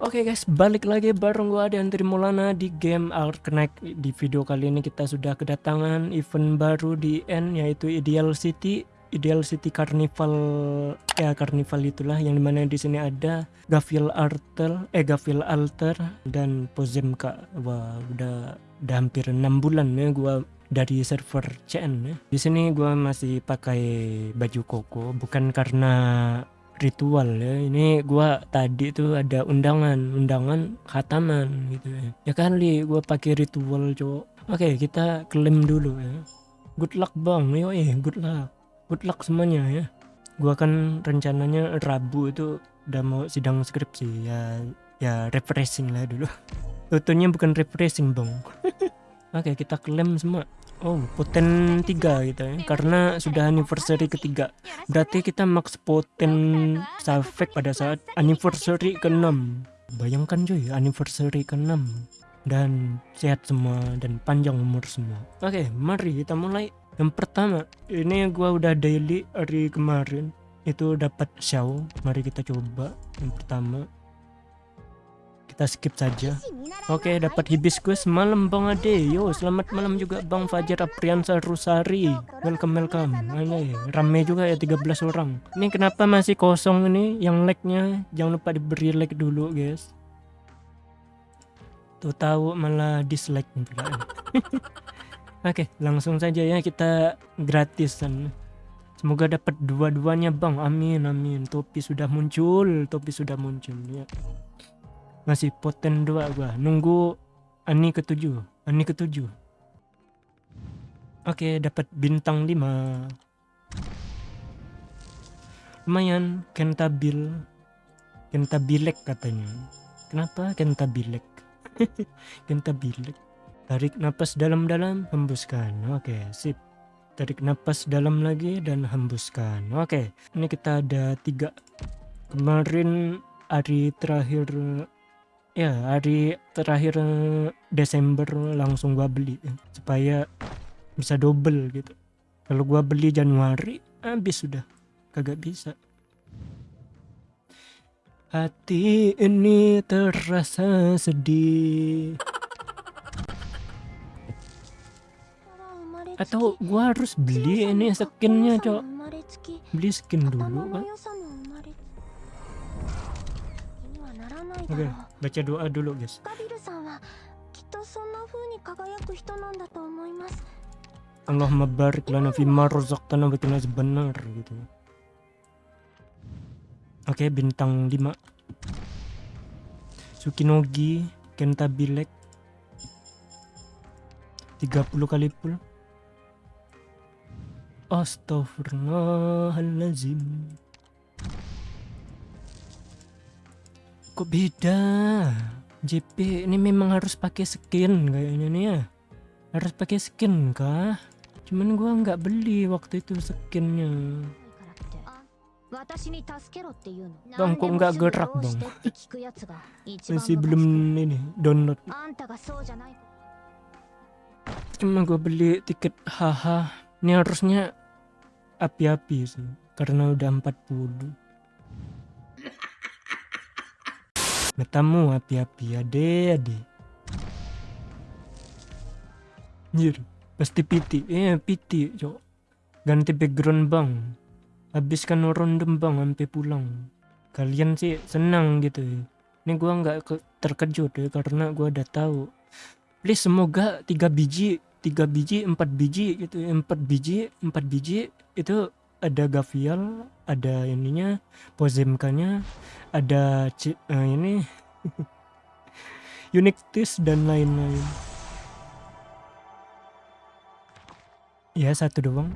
Oke guys, balik lagi bareng gua Adan Trimulana di game Arknight. Di video kali ini kita sudah kedatangan event baru di N yaitu Ideal City. Ideal City Carnival ya Carnival itulah yang di mana di sini ada Gavial Alter, eh Gavial Alter dan Pozemka. Wah, udah udah hampir enam bulan ya gua dari server CN ya. Di sini gua masih pakai baju koko bukan karena ritual ya. Ini gua tadi tuh ada undangan undangan khataman gitu ya. Ya kali gua pakai ritual cowok oke kita klaim dulu ya. Good luck bang. Yo eh good luck. Good luck semuanya ya. Gua kan rencananya Rabu itu udah mau sidang skripsi. Ya ya refreshing lah dulu. Tentunya bukan refreshing bang. Oke kita klaim semua Oh, poten 3 gitu ya. Karena sudah anniversary ketiga. Berarti kita max poten Savek pada saat anniversary ke-6. Bayangkan cuy, anniversary ke-6 dan sehat semua dan panjang umur semua. Oke, mari kita mulai. Yang pertama, ini gua udah daily hari kemarin itu dapat show. Mari kita coba yang pertama kita skip saja. Oke dapat hibiscus malam bang ade. Yo selamat malam juga bang Fajar Apriansa Rusari. Welcome welcome. Ini rame juga ya 13 orang. Ini kenapa masih kosong ini? Yang like-nya jangan lupa diberi like dulu guys. Tuh tahu malah dislike pula oke langsung saja ya kita gratisan. Semoga dapat dua-duanya bang. Amin amin. Topi sudah muncul Topi sudah muncul ya masih poten dua gua. Nunggu ani ketujuh. Ani ketujuh. Oke dapat bintang lima. Lumayan kentabil. Kentabilek katanya. Kenapa kentabilek? Kentabilek. Tarik napas dalam-dalam hembuskan. Oke sip. Tarik napas dalam lagi dan hembuskan. Oke ini kita ada tiga. Kemarin hari terakhir ya hari terakhir eh, Desember langsung gua beli eh, supaya bisa double gitu. Kalau gua beli Januari habis sudah kagak bisa. Hati ini terasa sedih. Atau gua harus beli ini skinnya cok? Beli skin dulu kan oke okay. baca doa dulu guys. Allah barik lana fima razaqtana wa qina benar gitu. Oke okay, bintang 5 Sukinogi Kenta Bilek 30 kali pul Astaghfirullahaladzim kok beda? JP ini memang harus pakai skin kayaknya nih ya. Harus pakai skin kah? Cuman gua nggak beli waktu itu skinnya. Bang kok nggak gerak bang Masih belum ini download. Cuma gue beli tiket haha. Ini harusnya api-api sih Karena udah 40 Matamu api-api ade ade. Anjir, pasti piti. Eh, piti, cok. Ganti background bang. Habiskan random bang sampai pulang. Kalian sih senang gitu. Ini gua nggak terkejut ya karena gua udah tahu. Please semoga tiga biji, tiga biji, empat biji gitu, empat biji, empat biji itu ada Gavial, ada ininya, Pozemkanya, ada C uh, ini Unictis dan lain-lain. Ya satu doang.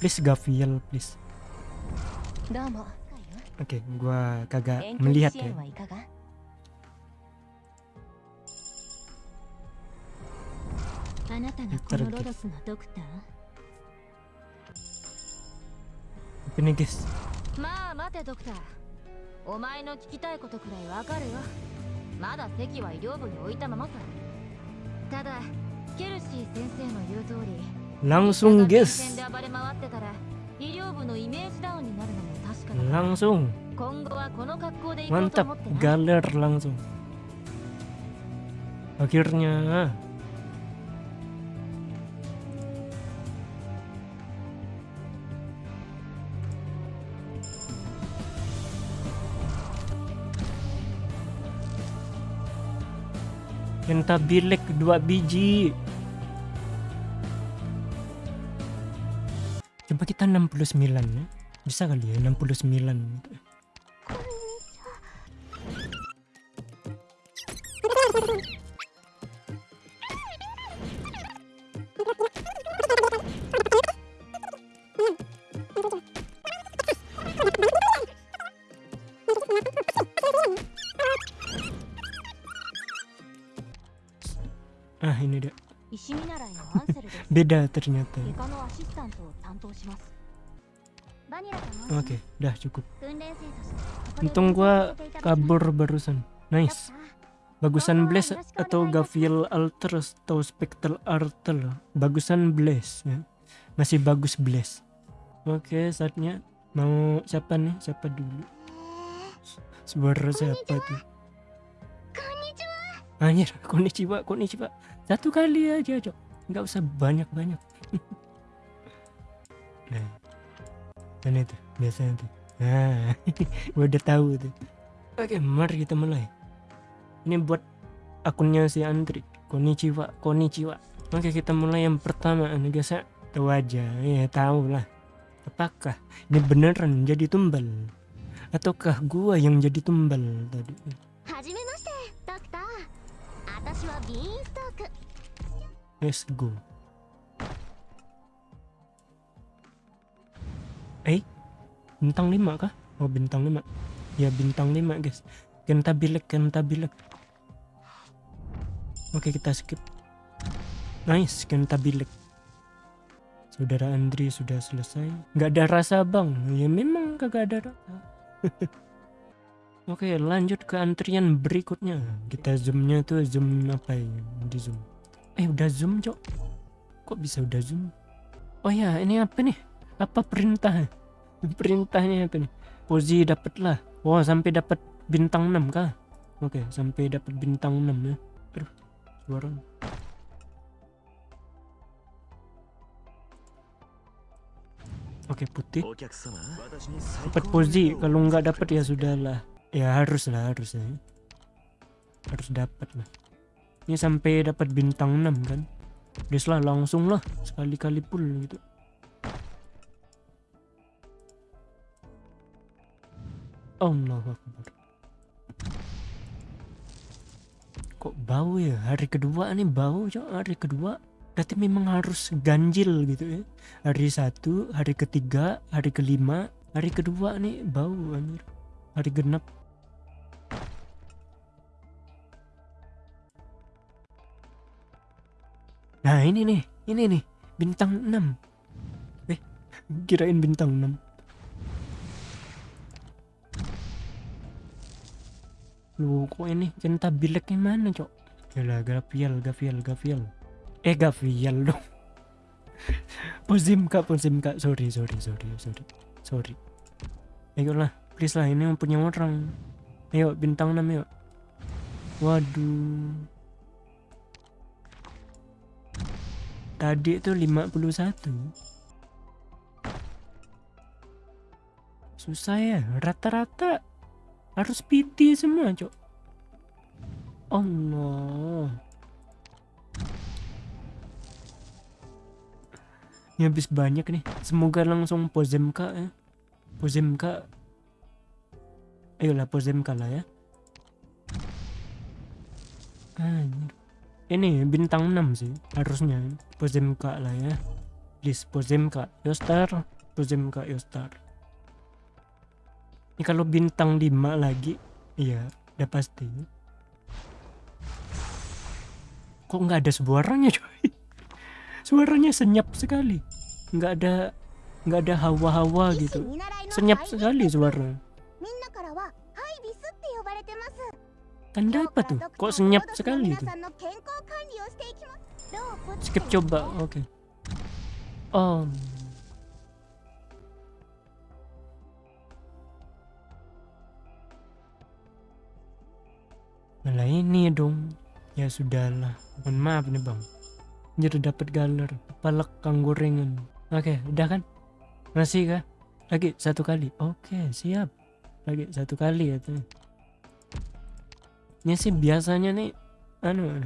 Please Gavial, please. Oke, okay, gua kagak melihat ya. Tergif. ini guys まあ待てドクター。お前の聞きたいことくらいわかるよまだ席は医療部に置いたままさ。ただケルシー先生の言う通り。langsung guys 医療部のイメージダウンになるのも確かだ。が langsung 今後はこの格好で行こうと mantap 思ってな。galer langsung akhirnya Pentabilek dua biji. Coba kita 69 ya. Bisa kali ya 69 ah ini dia. Beda ternyata. Oke okay, dah cukup. untung gua kabur barusan. Nice. Bagusan bless atau gavil alter atau spectral alter. Bagusan bless ya. masih bagus bless oke okay, saatnya mau siapa nih? Siapa dulu? Sebenarnya siapa tuh Anjir, konnichiwa, konnichiwa Satu kali aja, Cok. Nggak usah banyak-banyak. Nah Dan itu, biasanya tuh. Nah, gua udah tahu tuh. Oke, mari kita mulai. Ini buat akunnya si Andri. Konnichiwa konnichiwa oke kita mulai yang pertama. Guys ya tahu aja. Ya tahu lah. Apakah ini beneran jadi tumbal? Ataukah gua yang jadi tumbal tadi let's go. eh bintang 5 kah? Oh bintang 5 ya bintang 5 guys. Kentabilek kentabilek oke kita skip. Nice kentabilek saudara Andri sudah selesai. Nggak ada rasa bang. Ya memang kagak ada rasa Oke, lanjut ke antrian berikutnya. Kita zoomnya tuh zoom apa ya? Di zoom. Eh, udah zoom, Cok. Kok bisa udah zoom? Oh ya, ini apa nih? Apa perintah? Perintahnya apa nih? Pozi dapat lah. Wah, oh, wow, sampai dapat bintang 6 kah? Oke, sampai dapat bintang 6 ya. Aduh, suara. Oke, putih. Dapat pozi, kalau nggak dapat ya sudahlah ya harus lah harus ya harus dapat lah. Ini sampai dapat bintang 6 kan? Des lah langsung lah. Sekali-kali full gitu. Allah Akbar kok bau ya? Hari kedua nih bau cok. Hari kedua. Berarti memang harus ganjil gitu ya. Hari satu hari ketiga hari kelima hari kedua nih bau anjir. Hari genap nah ini nih ini nih bintang 6 eh kirain bintang 6 Lu kok ini cinta bileknya mana cok? Yalah Gaviel Gaviel Gaviel Eh Gaviel dong. Pozim kak Pozim kak Sorry sorry sorry sorry. Sorry Ayolah please lah ini punya orang. Ayo bintang 6 yuk. Waduh Tadi itu 51 Susah ya rata-rata harus PT semua cok. Allah. Ini habis banyak nih. Semoga langsung Pozemka ya. Pozemka. Ayolah Pozemka lah ya. Anjir. Ini bintang 6 sih harusnya Pozemka lah ya please Pozemka Yostar Pozemka Yostar ini kalau bintang 5 lagi, iya, udah pasti. Kok nggak ada suaranya, coy? Suaranya senyap sekali. Nggak ada nggak ada hawa-hawa gitu. Senyap sekali suara. Tanda apa tuh? Kok senyap sekali itu? Skip coba, oke. Okay. Oh. Malah ini ya dong. Ya sudahlah. Mohon maaf nih bang. Jadi dapat galer, Palek kang gorengan. Oke, okay, udah kan? Masih kah? Lagi satu kali. Oke, okay, siap. Lagi satu kali ya tuh. Sih biasanya nih anu